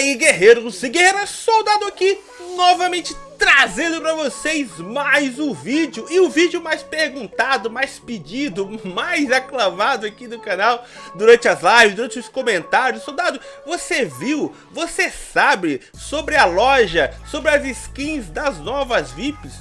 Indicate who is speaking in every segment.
Speaker 1: aí guerreiros e guerreiras, soldado aqui novamente trazendo para vocês mais um vídeo e o vídeo mais perguntado, mais pedido, mais aclamado aqui do canal durante as lives, durante os comentários. Soldado, você viu, você sabe sobre a loja, sobre as skins das novas VIPs?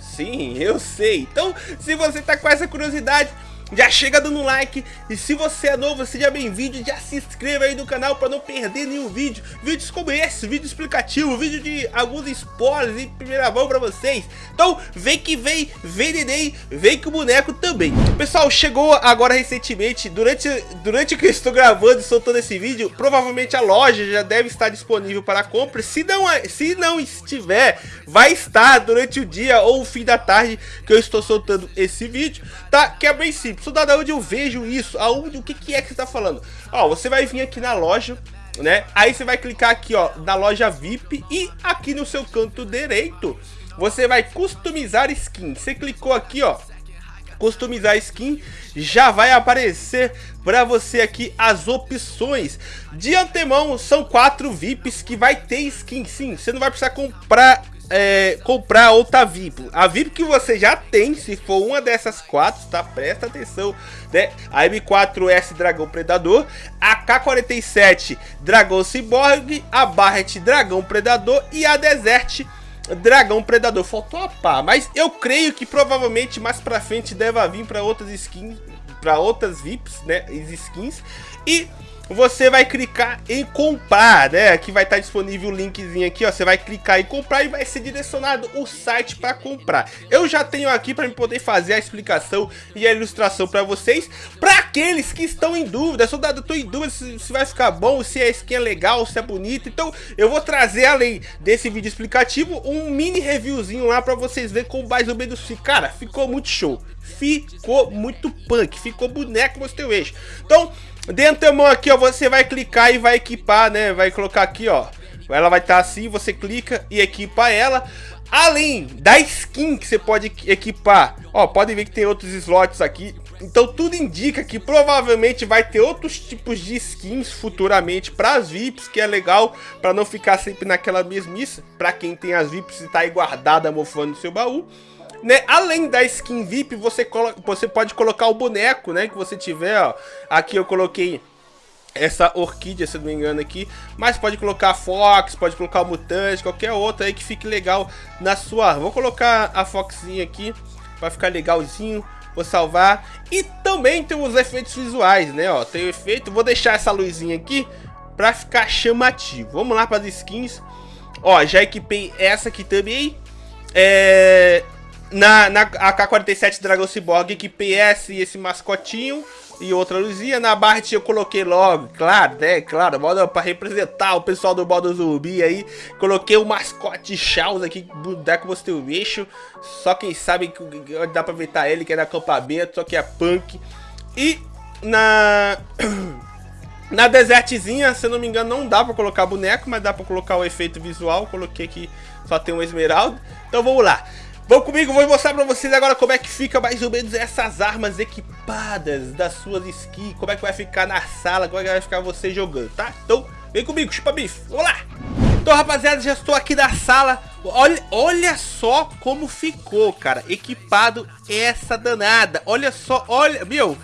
Speaker 1: Sim, eu sei. Então, se você tá com essa curiosidade, já chega dando like. E se você é novo, seja bem-vindo, já se inscreva aí no canal para não perder nenhum vídeo, vídeos como esse, vídeo explicativo, vídeo de alguns spoilers em primeira mão para vocês, então vem que vem, vem neném, vem com o boneco também. Pessoal, chegou agora recentemente, durante, durante que eu estou gravando e soltando esse vídeo, provavelmente a loja já deve estar disponível para compra, se não, se não estiver, vai estar durante o dia ou o fim da tarde que eu estou soltando esse vídeo, tá? Que é bem simples Soldado, onde eu vejo isso? Aonde, o que, que é que você tá falando? Ó, você vai vir aqui na loja, né? Aí você vai clicar aqui, ó, na loja VIP e aqui no seu canto direito, você vai customizar skin. Você clicou aqui, ó, customizar skin, já vai aparecer para você aqui as opções. De antemão, são quatro VIPs que vai ter skin, sim. Você não vai precisar comprar é, comprar outra VIP. A VIP que você já tem, se for uma dessas quatro, tá? Presta atenção, né? A M4S Dragão Predador, a K47 Dragão Cyborg, a Barret Dragão Predador e a Desert Dragão Predador. Faltou a pá, mas eu creio que provavelmente mais pra frente deve vir para outras skins, para outras VIPs, né? Skins. E você vai clicar em comprar, né? Aqui vai estar disponível o linkzinho aqui, ó. Você vai clicar em comprar e vai ser direcionado o site para comprar. Eu já tenho aqui para poder fazer a explicação e a ilustração para vocês. Para aqueles que estão em dúvida, soldado, eu tô em dúvida se, se, vai ficar bom, se a skin é legal, se é bonita. Então eu vou trazer, além desse vídeo explicativo, um mini reviewzinho lá para vocês verem como mais ou menos fica. Cara, ficou muito show. Ficou muito punk, ficou boneco no seu eixo. Então, de antemão aqui, ó, você vai clicar e vai equipar, né? Vai colocar aqui, ó. Ela vai estar tá assim, você clica e equipa ela. Além da skin que você pode equipar, ó, pode ver que tem outros slots aqui. Então tudo indica que provavelmente vai ter outros tipos de skins futuramente para as VIPs, que é legal para não ficar sempre naquela mesmice. Para quem tem as VIPs e tá aí guardada mofando no seu baú. Né? Além da skin VIP, você, você pode colocar o boneco, né? Que você tiver, ó. Aqui eu coloquei essa orquídea, se não me engano aqui. Mas pode colocar Fox, pode colocar Mutante, qualquer outra aí que fique legal na sua... Vou colocar a Foxzinha aqui, para ficar legalzinho. Vou salvar. E também tem os efeitos visuais, né? Ó, tem o efeito. Vou deixar essa luzinha aqui para ficar chamativo. Vamos lá para as skins. Ó, já equipei essa aqui também. É... Na, na AK-47 Dragon Cyborg, que PS esse mascotinho e outra luzinha. Na Bart eu coloquei logo, claro, né? Claro, modo para representar o pessoal do modo zumbi aí. Coloquei o mascote Chaos aqui, boneco você o bicho. Só quem sabe que dá pra evitar ele, que é no acampamento, só que é punk. E na. Na desertzinha, se eu não me engano, não dá pra colocar boneco, mas dá pra colocar o efeito visual. Coloquei aqui, só tem um esmeralda. Então vamos lá. Vão comigo, vou mostrar pra vocês agora como é que fica mais ou menos essas armas equipadas das suas skins, como é que vai ficar na sala, como é que vai ficar você jogando, tá? Então, vem comigo, chupa bife, vamos lá! Então, rapaziada, já estou aqui na sala, olha, olha só como ficou, cara, equipado essa danada, olha só, olha, meu...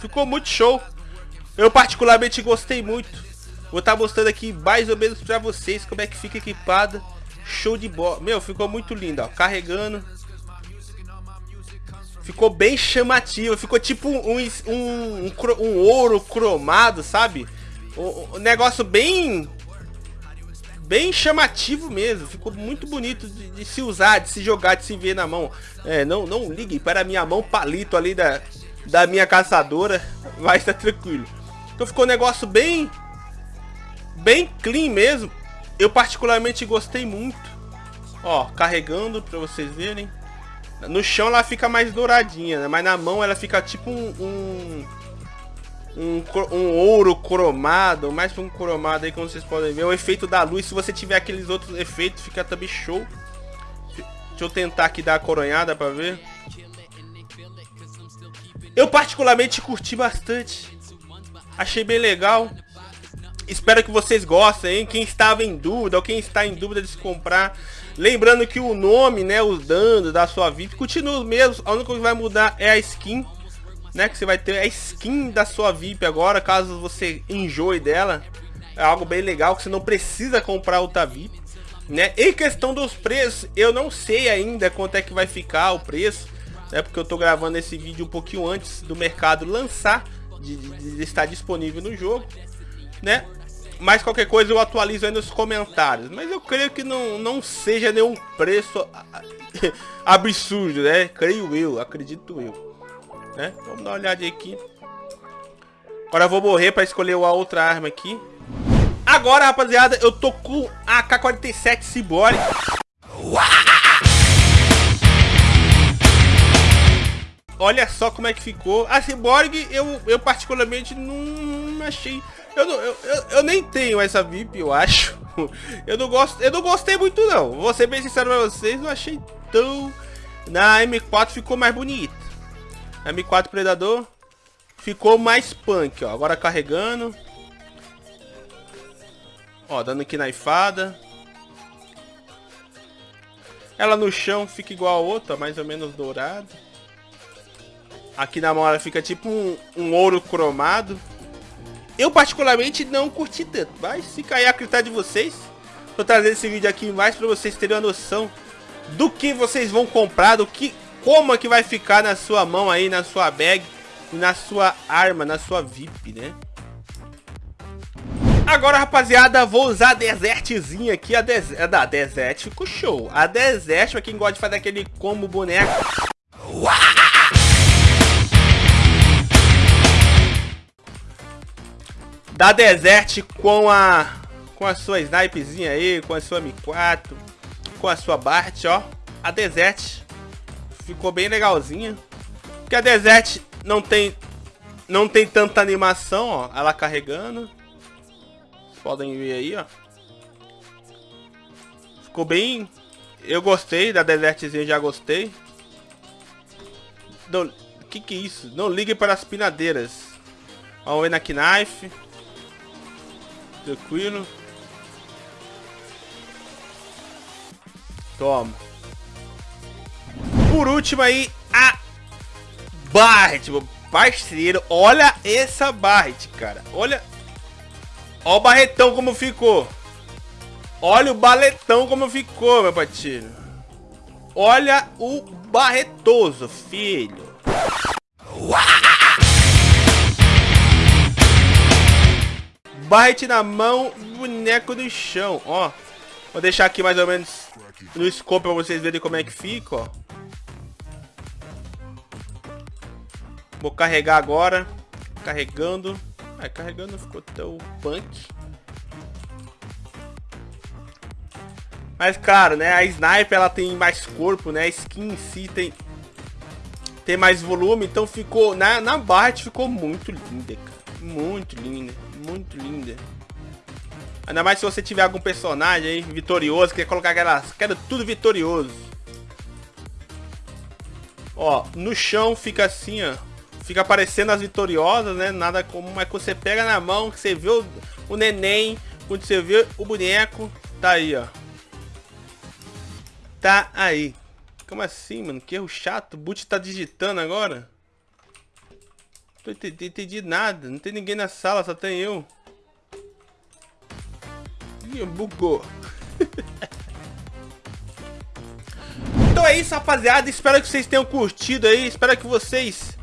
Speaker 1: Ficou muito show, eu particularmente gostei muito. Vou estar tá mostrando aqui mais ou menos pra vocês como é que fica equipada. Show de bola. Meu, ficou muito lindo, ó. Carregando. Ficou bem chamativo. Ficou tipo um, um, um, um ouro cromado, sabe? Um, um, negócio bem... Bem chamativo mesmo. Ficou muito bonito de, de, se usar, de se jogar, de se ver na mão. É, não, não ligue para a minha mão palito ali da, da minha caçadora. Vai estar tranquilo. Então ficou um negócio bem bem clean mesmo. Eu particularmente gostei muito. Ó, carregando pra vocês verem. No chão ela fica mais douradinha, né? Mas na mão ela fica tipo um... um... Um, um, ouro cromado, mais um cromado aí, como vocês podem ver. O efeito da luz, se você tiver aqueles outros efeitos, fica também show. Deixa eu tentar aqui dar a coronhada pra ver. Eu particularmente curti bastante. Achei bem legal. Espero que vocês gostem, hein? Quem estava em dúvida ou quem está em dúvida de se comprar. Lembrando que o nome, né, os danos da sua VIP continua mesmo. A única coisa que vai mudar é a skin, né? Que você vai ter a skin da sua VIP agora, caso você enjoe dela. É algo bem legal que você não precisa comprar outra VIP. Né? Em questão dos preços, eu não sei ainda quanto é que vai ficar o preço, né? Porque eu tô gravando esse vídeo um pouquinho antes do mercado lançar, de, de, de estar disponível no jogo, né? Mas qualquer coisa eu atualizo aí nos comentários. Mas eu creio que não, não seja nenhum preço absurdo, né? Creio eu, acredito eu. Né? Vamos dar uma olhada aqui. Agora eu vou morrer para escolher a outra arma aqui. Agora, rapaziada, eu tô com a AK-47 Cyborg. Olha só como é que ficou. A Cyborg, eu, eu particularmente não achei... Eu, não, eu, eu, eu, nem tenho essa VIP, eu acho. Eu não, gosto, eu não gostei muito, não. Vou ser bem sincero pra vocês, não achei tão... Na M4 ficou mais bonita. A M4 Predador ficou mais punk, ó. Agora carregando. Ó, dando aqui na ifada. Ela no chão fica igual a outra, mais ou menos dourada. Aqui na mão ela fica tipo um, um ouro cromado. Eu particularmente não curti tanto, mas fica aí a critério de vocês. Tô trazendo esse vídeo aqui mais para vocês terem uma noção do que vocês vão comprar, do que, como é que vai ficar na sua mão aí, na sua bag, na sua arma, na sua VIP, né? Agora, rapaziada, vou usar a Desertzinha aqui. A, des a da Desert ficou show. A Desert, pra quem gosta de fazer aquele combo boneco. Da Desert com a com a sua snipezinha aí, com a sua M4, com a sua Bart, ó. A Desert ficou bem legalzinha. Porque a Desert não tem não tem tanta animação, ó, ela carregando podem ver aí, ó. Ficou bem... Eu gostei da Desertzinha, já gostei. Não... Que que é isso? Não ligue para as pinadeiras. Vamos ver na Knife. Tranquilo. Toma. Por último aí, a Barret, parceiro. Olha essa Barret, cara. Olha Olha o barretão como ficou. Olha o baletão como ficou, meu patinho. Olha o barretoso, filho. Barrete na mão, boneco no chão, ó. Vou deixar aqui mais ou menos no scope pra vocês verem como é que fica, ó. Vou carregar agora. Carregando. Ah, carregando ficou tão punk. Mas claro, né, a Sniper ela tem mais corpo, né, a skin em si tem, tem mais volume, então ficou, na, na Bart ficou muito linda, cara. Muito linda, muito linda. Ainda mais se você tiver algum personagem aí vitorioso, quer colocar aquelas, quero tudo vitorioso. Ó, no chão fica assim, ó fica aparecendo as vitoriosas, né? Nada como é que você pega na mão, que você vê o, o neném, quando você vê o boneco, tá aí, ó. Tá aí. Como assim, mano? Que erro chato. O boot tá digitando agora. Não entendi, entendi nada. Não tem ninguém na sala, só tem eu. Ih, bugou. então é isso, rapaziada. Espero que vocês tenham curtido aí. Espero que vocês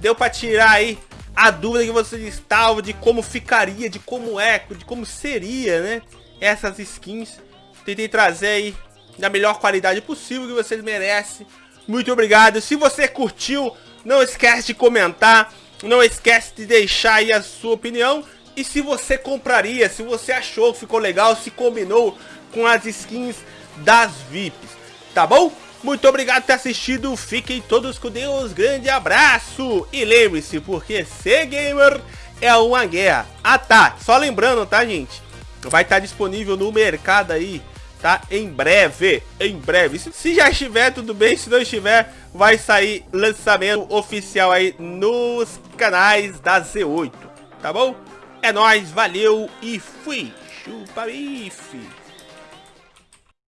Speaker 1: deu pra tirar aí a dúvida que vocês estavam de como ficaria, de como é, de como seria, né? Essas skins. Tentei trazer aí da melhor qualidade possível que vocês merecem. Muito obrigado. Se você curtiu, não esquece de comentar. Não esquece de deixar aí a sua opinião. E se você compraria, se você achou que ficou legal, se combinou com as skins das VIPs. Tá bom? Muito obrigado por ter assistido, fiquem todos com Deus, grande abraço! E lembre-se, porque ser gamer é uma guerra. Ah tá, só lembrando, tá gente? Vai estar disponível no mercado aí, tá? Em breve, em breve. Se, se já estiver, tudo bem, se não estiver, vai sair lançamento oficial aí nos canais da Z8, tá bom? É nóis, valeu e fui! Chupa bife!